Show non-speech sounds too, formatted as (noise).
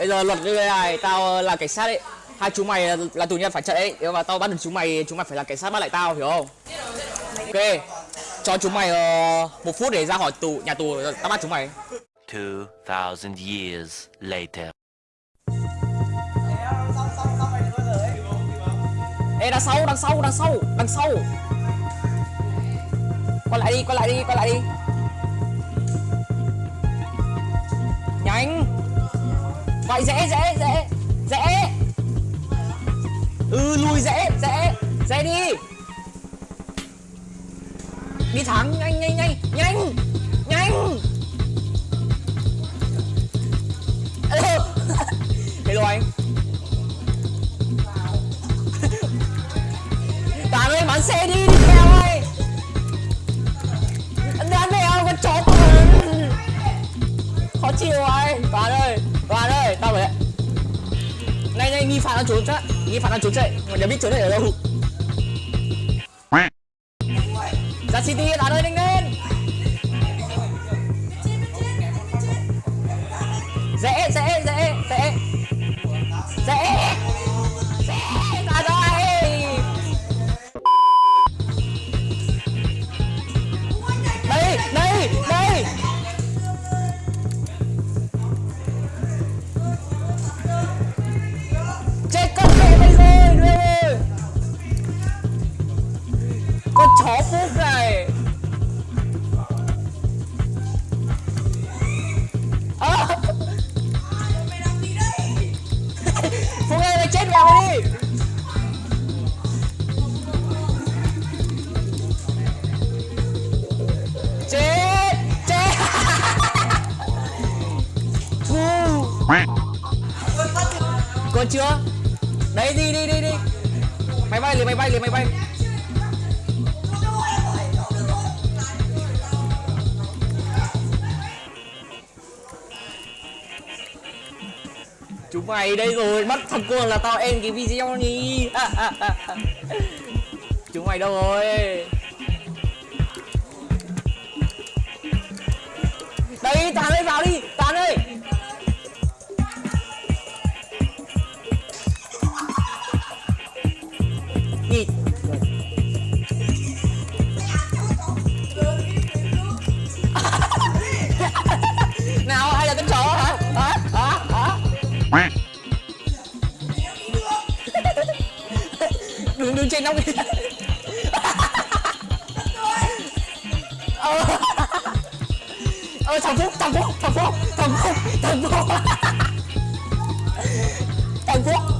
bây giờ luật như thế này tao là cảnh sát ấy. Hai chúng mày là, là tù nhân phải chạy ấy. Nếu mà tao bắt được chúng mày chúng mày phải là cảnh sát bắt lại tao hiểu không? Ok cho chúng mày uh, một phút để ra khỏi tù nhà tù tao bắt chúng mày. 2,000 years later. ê đằng sau đằng sau đằng sau đằng sau. Quay lại đi quay lại đi quay lại đi lại dễ dễ dễ dễ ừ lùi dễ dễ dễ đi. Đi thẳng, nhanh nhanh nhanh nhanh nhanh. Alo. Hello anh Toàn ơi bán xe đi. Nghi phạm đang trốn chắc Nghi phạm đang trốn chạy Mà nhớ biết trốn chạy ở đâu? Ra City Toàn ơi nhanh lên. Dễ dễ dễ dễ. Dễ Dễ. Con chó phúc này à. phúc ơi mày chết vào mày đi. Chết chết. Phu. còn chưa? Đấy, đi đi đi đi. Máy bay liền, máy bay liền, máy bay. Chúng mày đây rồi bắt thằng cuồng là tao end cái video đi. (laughs) Chúng mày đâu rồi? Đây tán ơi vào đi. đừng đừng trên nóc đi ờ ờ thằng phúc thằng phúc thằng phúc thằng phúc thằng phúc. Thằng phúc.